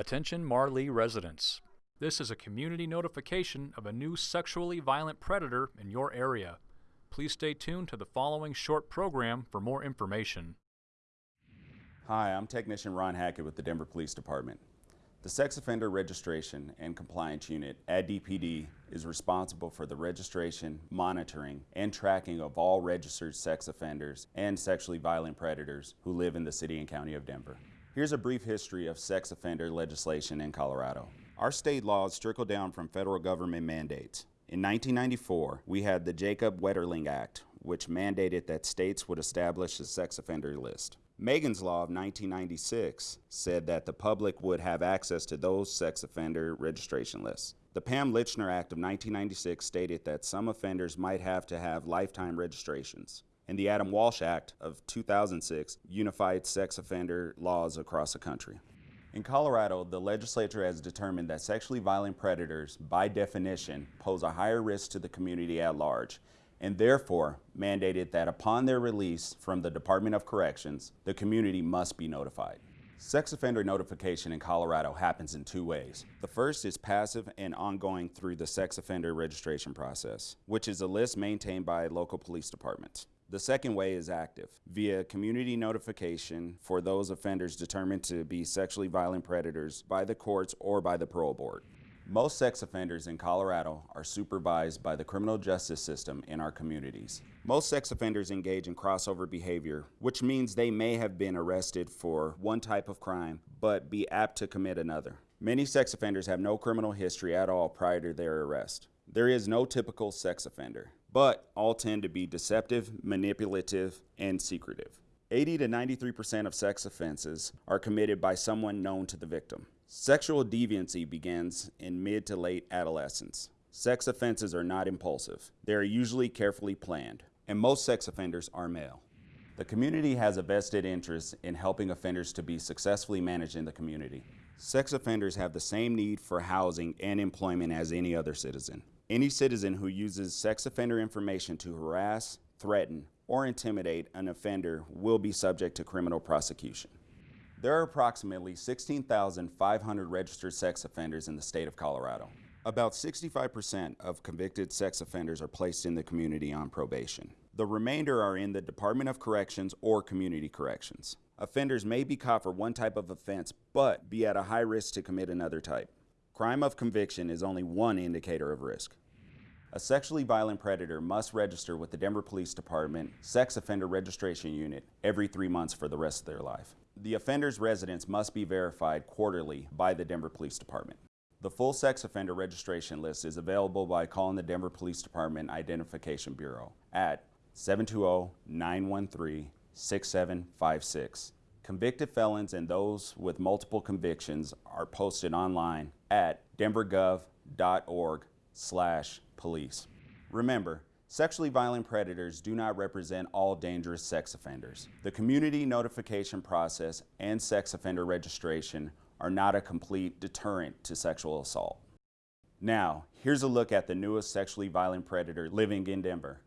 Attention Marlee residents. This is a community notification of a new sexually violent predator in your area. Please stay tuned to the following short program for more information. Hi, I'm Technician Ron Hackett with the Denver Police Department. The Sex Offender Registration and Compliance Unit at DPD is responsible for the registration, monitoring, and tracking of all registered sex offenders and sexually violent predators who live in the City and County of Denver. Here's a brief history of sex offender legislation in Colorado. Our state laws trickle down from federal government mandates. In 1994, we had the Jacob Wetterling Act, which mandated that states would establish a sex offender list. Megan's Law of 1996 said that the public would have access to those sex offender registration lists. The Pam Lychner Act of 1996 stated that some offenders might have to have lifetime registrations and the Adam Walsh Act of 2006 unified sex offender laws across the country. In Colorado, the legislature has determined that sexually violent predators, by definition, pose a higher risk to the community at large, and therefore mandated that upon their release from the Department of Corrections, the community must be notified. Sex offender notification in Colorado happens in two ways. The first is passive and ongoing through the sex offender registration process, which is a list maintained by local police departments. The second way is active, via community notification for those offenders determined to be sexually violent predators by the courts or by the parole board. Most sex offenders in Colorado are supervised by the criminal justice system in our communities. Most sex offenders engage in crossover behavior, which means they may have been arrested for one type of crime, but be apt to commit another. Many sex offenders have no criminal history at all prior to their arrest. There is no typical sex offender but all tend to be deceptive, manipulative, and secretive. 80 to 93% of sex offenses are committed by someone known to the victim. Sexual deviancy begins in mid to late adolescence. Sex offenses are not impulsive. They are usually carefully planned, and most sex offenders are male. The community has a vested interest in helping offenders to be successfully managed in the community. Sex offenders have the same need for housing and employment as any other citizen. Any citizen who uses sex offender information to harass, threaten, or intimidate an offender will be subject to criminal prosecution. There are approximately 16,500 registered sex offenders in the state of Colorado. About 65% of convicted sex offenders are placed in the community on probation. The remainder are in the Department of Corrections or Community Corrections. Offenders may be caught for one type of offense, but be at a high risk to commit another type. Crime of conviction is only one indicator of risk. A sexually violent predator must register with the Denver Police Department Sex Offender Registration Unit every three months for the rest of their life. The offender's residence must be verified quarterly by the Denver Police Department. The full sex offender registration list is available by calling the Denver Police Department Identification Bureau at 720-913-6756. Convicted felons and those with multiple convictions are posted online at denvergov.org slash police. Remember, sexually violent predators do not represent all dangerous sex offenders. The community notification process and sex offender registration are not a complete deterrent to sexual assault. Now, here's a look at the newest sexually violent predator living in Denver.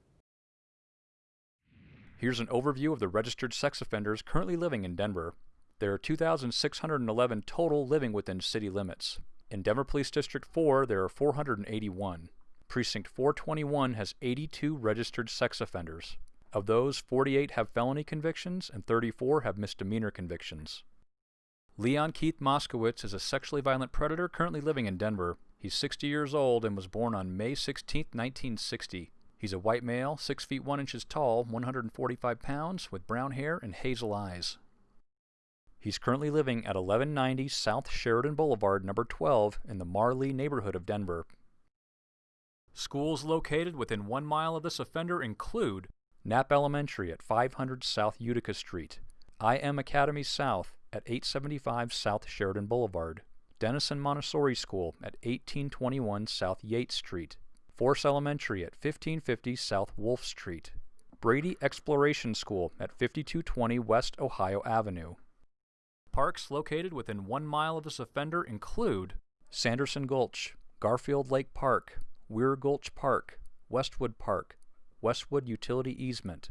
Here's an overview of the registered sex offenders currently living in Denver. There are 2,611 total living within city limits. In Denver Police District 4, there are 481. Precinct 421 has 82 registered sex offenders. Of those, 48 have felony convictions and 34 have misdemeanor convictions. Leon Keith Moskowitz is a sexually violent predator currently living in Denver. He's 60 years old and was born on May 16, 1960. He's a white male, 6 feet 1 inches tall, 145 pounds, with brown hair and hazel eyes. He's currently living at 1190 South Sheridan Boulevard, number 12, in the Marley neighborhood of Denver. Schools located within one mile of this offender include Knapp Elementary at 500 South Utica Street, IM Academy South at 875 South Sheridan Boulevard, Denison Montessori School at 1821 South Yates Street, Force Elementary at 1550 South Wolff Street, Brady Exploration School at 5220 West Ohio Avenue. Parks located within one mile of this offender include Sanderson Gulch, Garfield Lake Park, Weir Gulch Park, Westwood Park, Westwood Utility Easement.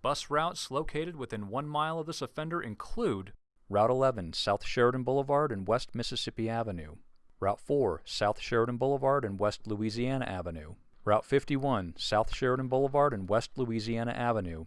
Bus routes located within one mile of this offender include Route 11, South Sheridan Boulevard and West Mississippi Avenue. Route 4, South Sheridan Boulevard and West Louisiana Avenue. Route 51, South Sheridan Boulevard and West Louisiana Avenue.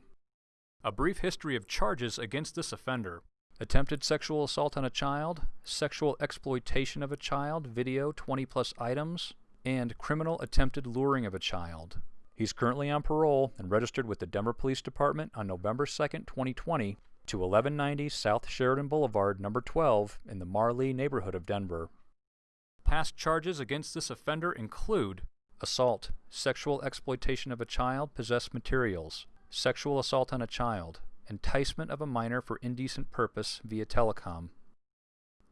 A brief history of charges against this offender. Attempted sexual assault on a child, sexual exploitation of a child, video 20 plus items, and criminal attempted luring of a child. He's currently on parole and registered with the Denver Police Department on November 2, 2020 to 1190 South Sheridan Boulevard, number 12, in the Marlee neighborhood of Denver. Past charges against this offender include assault, sexual exploitation of a child, possessed materials, sexual assault on a child, enticement of a minor for indecent purpose via telecom.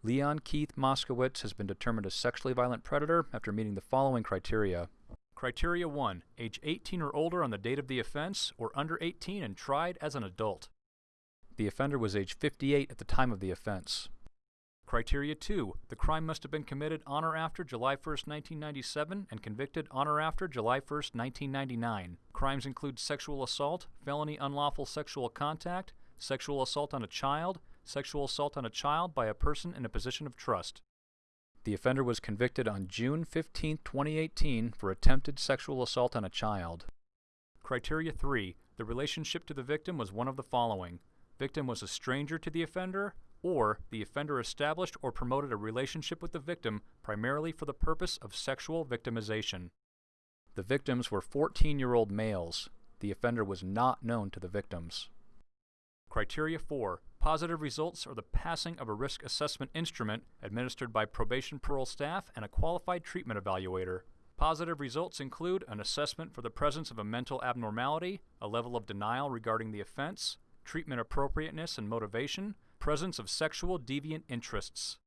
Leon Keith Moskowitz has been determined a sexually violent predator after meeting the following criteria. Criteria 1. Age 18 or older on the date of the offense, or under 18 and tried as an adult. The offender was age 58 at the time of the offense. Criteria 2. The crime must have been committed on or after July 1, 1997 and convicted on or after July 1, 1999. Crimes include sexual assault, felony unlawful sexual contact, sexual assault on a child, sexual assault on a child by a person in a position of trust. The offender was convicted on June 15, 2018 for attempted sexual assault on a child. Criteria 3. The relationship to the victim was one of the following. Victim was a stranger to the offender, or the offender established or promoted a relationship with the victim primarily for the purpose of sexual victimization. The victims were 14 year old males. The offender was not known to the victims. Criteria 4 Positive results are the passing of a risk assessment instrument administered by probation parole staff and a qualified treatment evaluator. Positive results include an assessment for the presence of a mental abnormality, a level of denial regarding the offense, treatment appropriateness and motivation, presence of sexual deviant interests.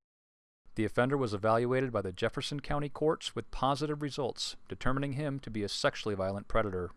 The offender was evaluated by the Jefferson County courts with positive results, determining him to be a sexually violent predator.